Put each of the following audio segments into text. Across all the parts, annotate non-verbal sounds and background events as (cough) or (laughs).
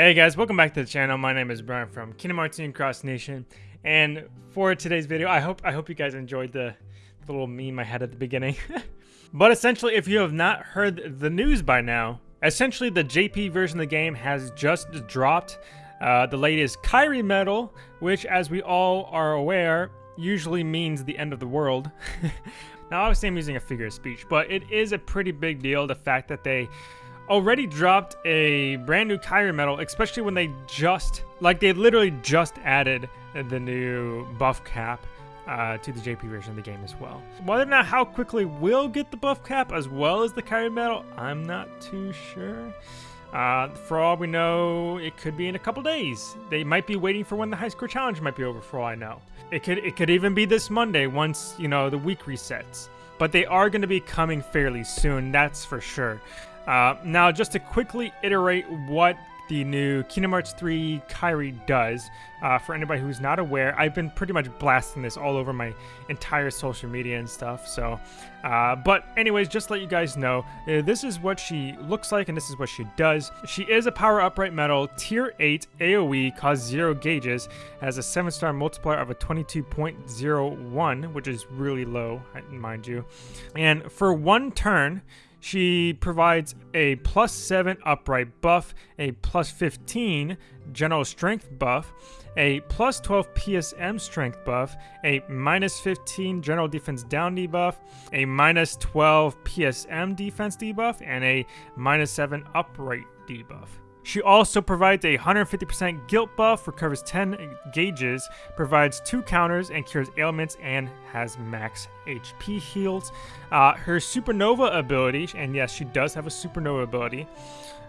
Hey guys, welcome back to the channel. My name is Brian from Kingdom Hearts Union Cross Nation, and for today's video, I hope I hope you guys enjoyed the little meme I had at the beginning. (laughs) but essentially, if you have not heard the news by now, essentially the JP version of the game has just dropped uh, the latest Kairi medal, which, as we all are aware, usually means the end of the world. (laughs) now, obviously, I'm using a figure of speech, but it is a pretty big deal the fact that they already dropped a brand new Kairi medal, especially when they just, like, they literally just added the new buff cap. Uh, to the JP version of the game as well. Whether or not how quickly we'll get the buff cap as well as the Kairi medal, I'm not too sure. Uh, for all we know, it could be in a couple days. They might be waiting for when the high score challenge might be over. For all I know, it could it could even be this Monday once you know the week resets. But they are going to be coming fairly soon. That's for sure. Uh, now, just to quickly iterate what the new Kingdom Hearts 3 Kairi does. Uh, for anybody who's not aware, I've been pretty much blasting this all over my entire social media and stuff. So, uh, but anyways, just let you guys know, uh, this is what she looks like and this is what she does. She is a power upright Medal, tier 8 AoE, costs 0 gauges, has a 7 star multiplier of a 22.01, which is really low, mind you. And for one turn, she provides a plus 7 upright buff, a plus 15 general strength buff, a plus 12 PSM strength buff, a minus 15 general defense down debuff, a minus 12 PSM defense debuff, and a minus 7 upright debuff. She also provides a 150% guilt buff, recovers 10 gauges, provides 2 counters, and cures ailments, and has max HP heals. Uh, her supernova ability, and yes, she does have a supernova ability,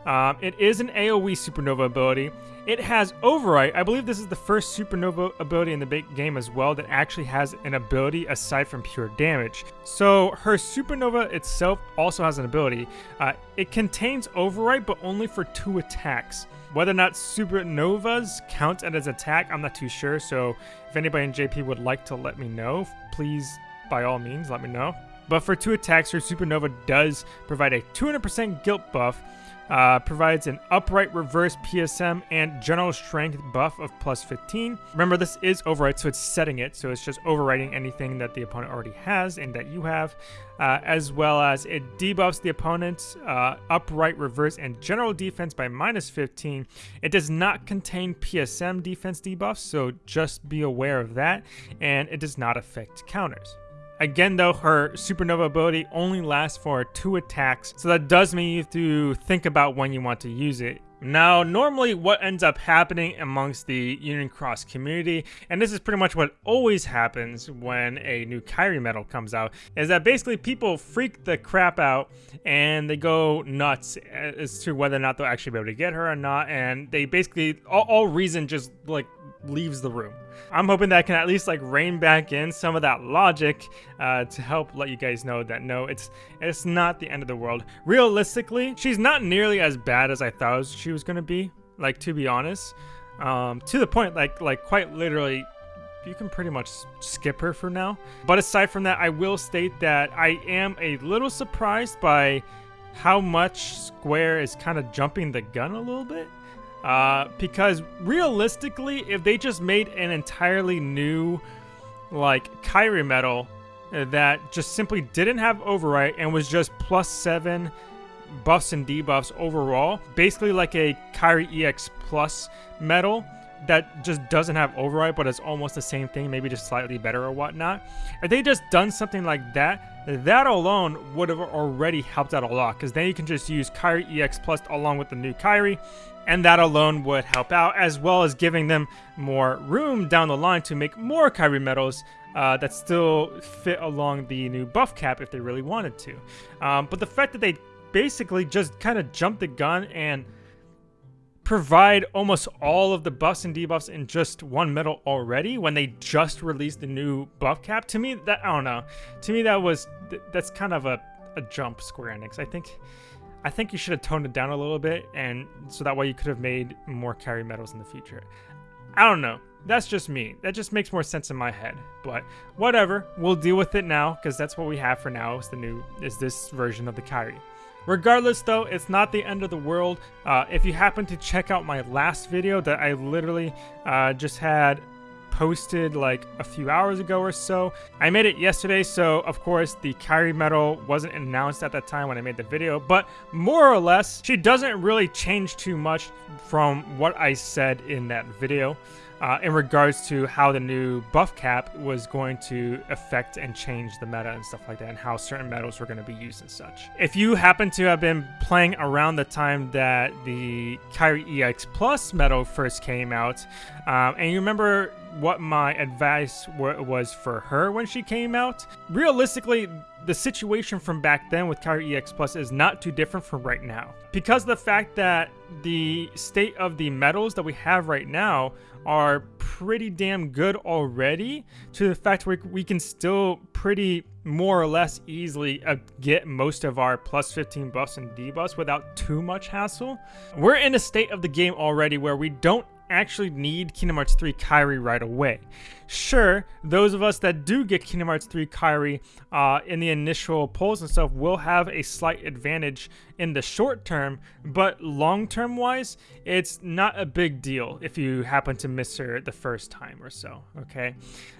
um, it is an AoE supernova ability. It has Overwrite. I believe this is the first supernova ability in the big game as well that actually has an ability aside from pure damage. So her supernova itself also has an ability. Uh, it contains Overwrite, but only for two attacks. Whether or not supernovas count as attack, I'm not too sure. So if anybody in JP would like to let me know, please, by all means, let me know. But for two attacks, her supernova does provide a 200% guilt buff uh, provides an upright reverse PSM and general strength buff of plus 15. Remember, this is override, so it's setting it, so it's just overriding anything that the opponent already has and that you have, uh, as well as it debuffs the opponent's uh, upright reverse and general defense by minus 15. It does not contain PSM defense debuffs, so just be aware of that, and it does not affect counters. Again, though, her supernova ability only lasts for two attacks, so that does mean you have to think about when you want to use it. Now, normally what ends up happening amongst the Union Cross community, and this is pretty much what always happens when a new Kairi medal comes out, is that basically people freak the crap out and they go nuts as to whether or not they'll actually be able to get her or not, and they basically, all, all reason just like leaves the room. I'm hoping that I can at least like rein back in some of that logic uh, to help let you guys know that no, it's it's not the end of the world. Realistically, she's not nearly as bad as I thought she was gonna be. Like to be honest, um, to the point like like quite literally you can pretty much skip her for now. But aside from that, I will state that I am a little surprised by how much Square is kind of jumping the gun a little bit. Uh, because realistically, if they just made an entirely new, like, Kairi medal that just simply didn't have Overwrite and was just plus 7 buffs and debuffs overall, basically like a Kairi EX Plus medal that just doesn't have Override, but it's almost the same thing, maybe just slightly better or whatnot. If they just done something like that, that alone would have already helped out a lot, because then you can just use Kairi EX Plus along with the new Kairi, and that alone would help out, as well as giving them more room down the line to make more Kairi medals uh, that still fit along the new buff cap if they really wanted to. Um, but the fact that they basically just kind of jumped the gun and provide almost all of the buffs and debuffs in just one medal already when they just released the new buff cap to me that i don't know to me that was that's kind of a, a jump square enix i think i think you should have toned it down a little bit and so that way you could have made more Kairi medals in the future I don't know. That's just me. That just makes more sense in my head. But whatever, we'll deal with it now because that's what we have for now. Is the new is this version of the Kairi. Regardless, though, it's not the end of the world. Uh, if you happen to check out my last video that I literally uh, just had posted like a few hours ago or so. I made it yesterday, so of course the Kairi medal wasn't announced at that time when I made the video, but more or less, she doesn't really change too much from what I said in that video uh, in regards to how the new buff cap was going to affect and change the meta and stuff like that, and how certain medals were going to be used and such. If you happen to have been playing around the time that the Kairi EX Plus medal first came out, um, and you remember what my advice was for her when she came out, realistically, the situation from back then with Kairi EX Plus is not too different from right now. Because the fact that the state of the medals that we have right now are pretty damn good already to the fact where we can still pretty more or less easily uh, get most of our plus 15 buffs and debuffs without too much hassle. We're in a state of the game already where we don't actually need Kingdom Hearts 3 Kairi right away. Sure, those of us that do get Kingdom Hearts 3 Kairi uh, in the initial polls and stuff will have a slight advantage in the short term, but long term wise, it's not a big deal if you happen to miss her the first time or so, okay?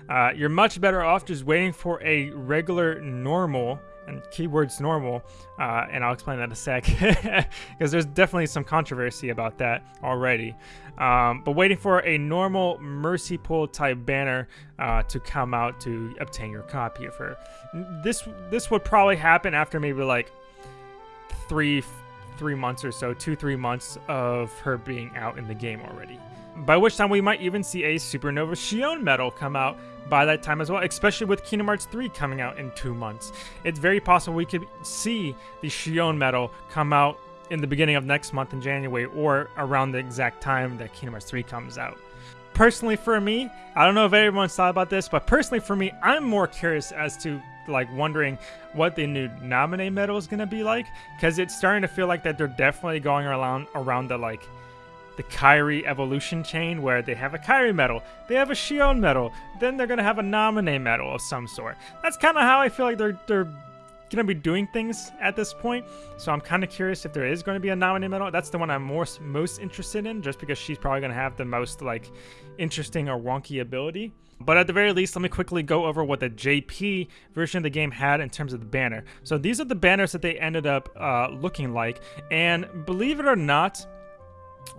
Uh, you're much better off just waiting for a regular normal and keywords normal, uh, and I'll explain that in a sec, (laughs) because there's definitely some controversy about that already. Um, but waiting for a normal Mercy Pull type banner uh, to come out to obtain your copy of her. This this would probably happen after maybe like three three months or so, two three months of her being out in the game already. By which time we might even see a Supernova Xion medal come out by that time as well, especially with Kingdom Hearts 3 coming out in two months. It's very possible we could see the Xion medal come out in the beginning of next month in January or around the exact time that Kingdom Hearts 3 comes out. Personally for me, I don't know if everyone's thought about this, but personally for me, I'm more curious as to like wondering what the new Naminé medal is going to be like because it's starting to feel like that they're definitely going around around the like the Kairi evolution chain where they have a Kairi medal, they have a Xion medal, then they're gonna have a Naminé medal of some sort. That's kind of how I feel like they're they're gonna be doing things at this point. So I'm kind of curious if there is going to be a Naminé medal. That's the one I'm more most interested in, just because she's probably gonna have the most like interesting or wonky ability. But at the very least, let me quickly go over what the JP version of the game had in terms of the banner. So these are the banners that they ended up uh, looking like, and believe it or not,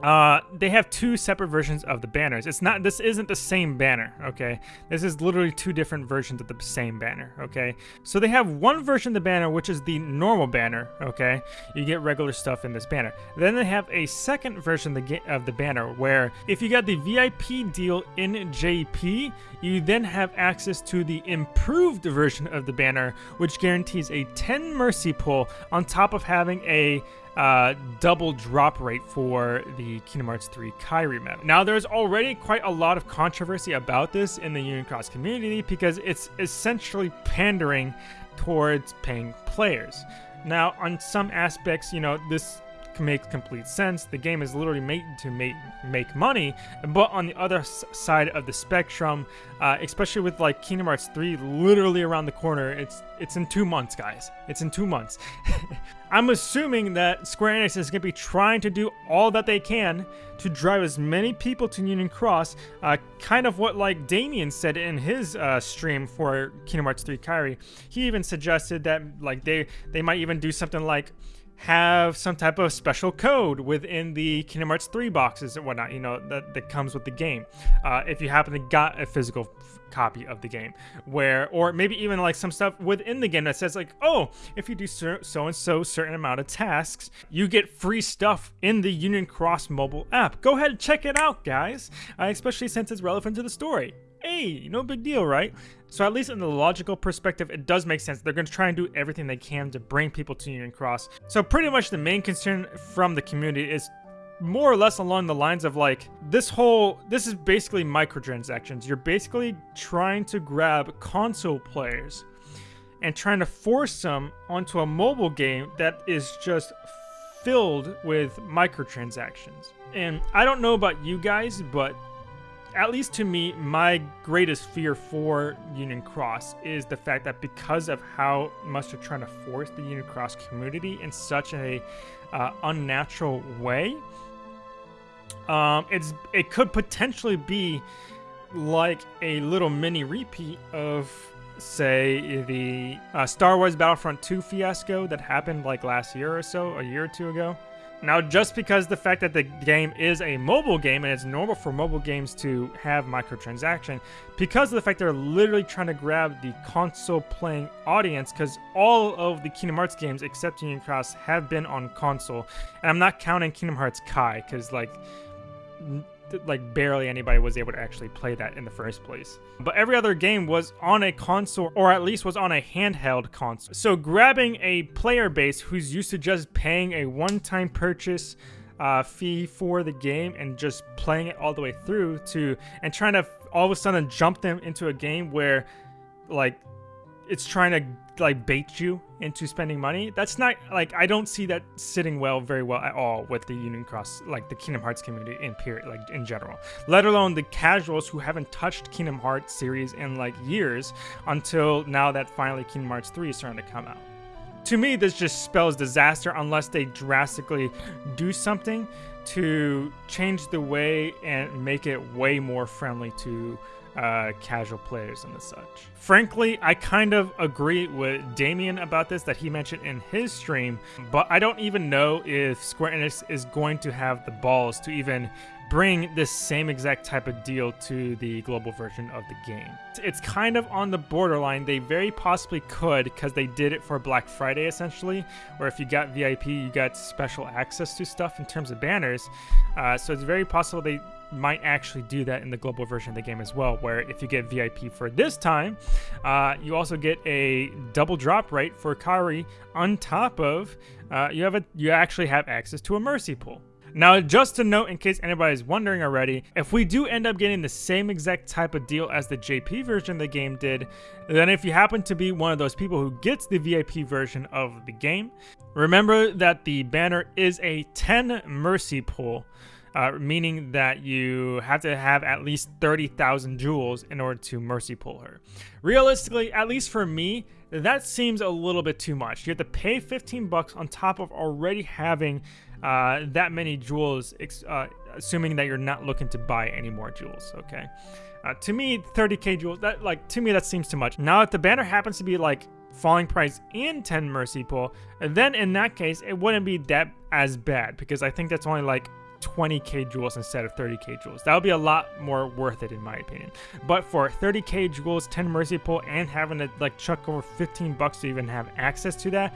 uh, they have two separate versions of the banners. It's not, this isn't the same banner, okay? This is literally two different versions of the same banner, okay? So they have one version of the banner, which is the normal banner, okay? You get regular stuff in this banner. Then they have a second version of the, of the banner where if you got the VIP deal in JP, you then have access to the improved version of the banner, which guarantees a 10 Mercy Pull on top of having a uh, double drop rate for the Kingdom Hearts 3 Kairi medal. Now, there's already quite a lot of controversy about this in the Union Cross community because it's essentially pandering towards paying players. Now, on some aspects, you know, this makes complete sense. The game is literally made to make make money, but on the other side of the spectrum, uh, especially with like Kingdom Hearts 3 literally around the corner, it's it's in two months, guys. It's in two months. (laughs) I'm assuming that Square Enix is going to be trying to do all that they can to drive as many people to Union Cross, uh, kind of what like Damien said in his uh, stream for Kingdom Hearts 3 Kairi. He even suggested that like they they might even do something like have some type of special code within the Kingdom Hearts 3 boxes and whatnot, you know, that, that comes with the game. Uh, if you happen to got a physical copy of the game where or maybe even like some stuff within the game that says like oh if you do so and so certain amount of tasks you get free stuff in the union cross mobile app go ahead and check it out guys uh, especially since it's relevant to the story hey no big deal right so at least in the logical perspective, it does make sense. They're going to try and do everything they can to bring people to Union Cross. So pretty much the main concern from the community is more or less along the lines of like this whole this is basically microtransactions you're basically trying to grab console players and trying to force them onto a mobile game that is just filled with microtransactions and i don't know about you guys but at least to me, my greatest fear for Union Cross is the fact that because of how much they're trying to force the Union Cross community in such a uh, unnatural way, um, it's it could potentially be like a little mini repeat of say the uh, Star Wars Battlefront 2 fiasco that happened like last year or so, a year or two ago. Now, just because the fact that the game is a mobile game and it's normal for mobile games to have microtransaction, because of the fact they're literally trying to grab the console playing audience, because all of the Kingdom Hearts games except Union Cross have been on console, and I'm not counting Kingdom Hearts Kai, because like like barely anybody was able to actually play that in the first place. But every other game was on a console or at least was on a handheld console. So grabbing a player base who's used to just paying a one-time purchase uh, fee for the game and just playing it all the way through to and trying to all of a sudden jump them into a game where like it's trying to like bait you into spending money. That's not like I don't see that sitting well very well at all with the Union Cross like the Kingdom Hearts community in period like in general. Let alone the casuals who haven't touched Kingdom Hearts series in like years until now that finally Kingdom Hearts 3 is starting to come out. To me, this just spells disaster unless they drastically do something to change the way and make it way more friendly to uh, casual players and the such. Frankly, I kind of agree with Damien about this that he mentioned in his stream, but I don't even know if Square Enix is going to have the balls to even bring this same exact type of deal to the global version of the game. It's kind of on the borderline. They very possibly could because they did it for Black Friday essentially, where if you got VIP, you got special access to stuff in terms of banners. Uh, so it's very possible they might actually do that in the global version of the game as well, where if you get VIP for this time, uh, you also get a double drop rate for Kairi on top of uh, you have a you actually have access to a mercy pull. Now, just to note, in case anybody's wondering already, if we do end up getting the same exact type of deal as the JP version of the game did, then if you happen to be one of those people who gets the VIP version of the game, remember that the banner is a 10 mercy pull uh, meaning that you have to have at least 30,000 jewels in order to mercy pull her. Realistically, at least for me, that seems a little bit too much. You have to pay 15 bucks on top of already having uh, that many jewels, uh, assuming that you're not looking to buy any more jewels, okay? Uh, to me, 30k jewels, that like to me that seems too much. Now, if the banner happens to be like falling price and 10 mercy pull, then in that case, it wouldn't be that as bad because I think that's only like 20k jewels instead of 30k jewels. That would be a lot more worth it in my opinion. But for 30k jewels, 10 mercy pull, and having to like chuck over 15 bucks to even have access to that,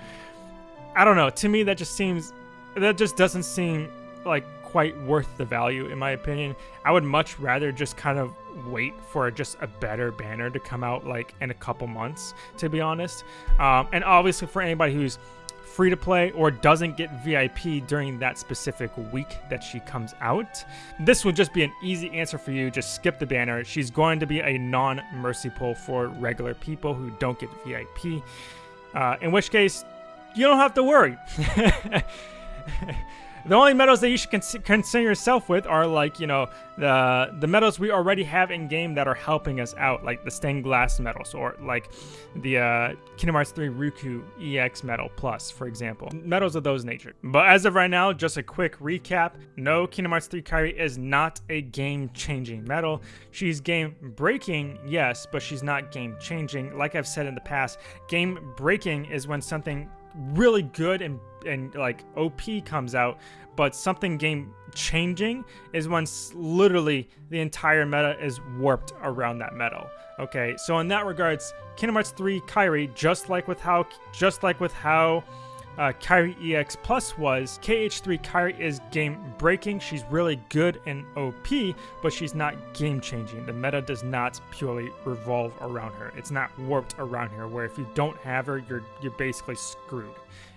I don't know. To me, that just seems, that just doesn't seem like quite worth the value in my opinion. I would much rather just kind of wait for just a better banner to come out like in a couple months, to be honest. Um, and obviously for anybody who's free to play or doesn't get VIP during that specific week that she comes out. This would just be an easy answer for you. Just skip the banner. She's going to be a non mercy pull for regular people who don't get VIP. Uh, in which case, you don't have to worry. (laughs) The only medals that you should concern yourself with are like, you know, the the medals we already have in game that are helping us out, like the stained glass medals or like the uh, Kingdom Hearts 3 Riku EX medal plus, for example. Medals of those nature. But as of right now, just a quick recap. No, Kingdom Hearts 3 Kairi is not a game-changing medal. She's game-breaking, yes, but she's not game-changing. Like I've said in the past, game-breaking is when something really good and and like OP comes out, but something game changing is when literally the entire meta is warped around that medal. Okay, so in that regards, Kingdom Hearts 3 Kairi, just like with how just like with how uh, Kairi EX Plus was, KH3 Kairi is game breaking. She's really good in OP, but she's not game changing. The meta does not purely revolve around her. It's not warped around her, where if you don't have her, you're you're basically screwed.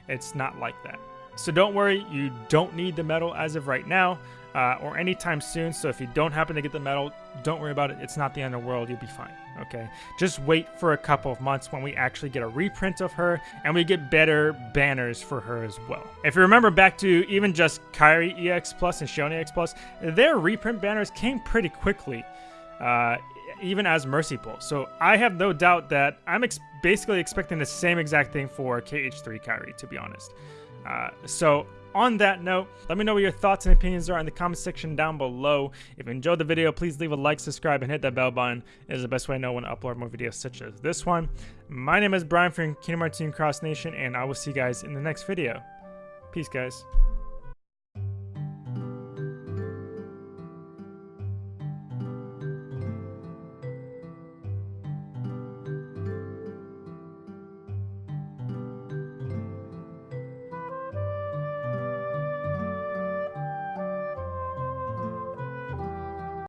It's not like that. So don't worry, you don't need the medal as of right now. Uh, or anytime soon. So if you don't happen to get the medal, don't worry about it. It's not the end of the world. You'll be fine. Okay. Just wait for a couple of months when we actually get a reprint of her and we get better banners for her as well. If you remember back to even just Kairi EX Plus and Xion EX Plus, their reprint banners came pretty quickly. Uh, even as Mercy Pull. So I have no doubt that I'm ex basically expecting the same exact thing for KH3 Kairi, to be honest. Uh, so on that note, let me know what your thoughts and opinions are in the comment section down below. If you enjoyed the video, please leave a like, subscribe, and hit that bell button. It is the best way to know when to upload more videos such as this one. My name is Brian from Kingdom Hearts Cross Nation, and I will see you guys in the next video. Peace, guys.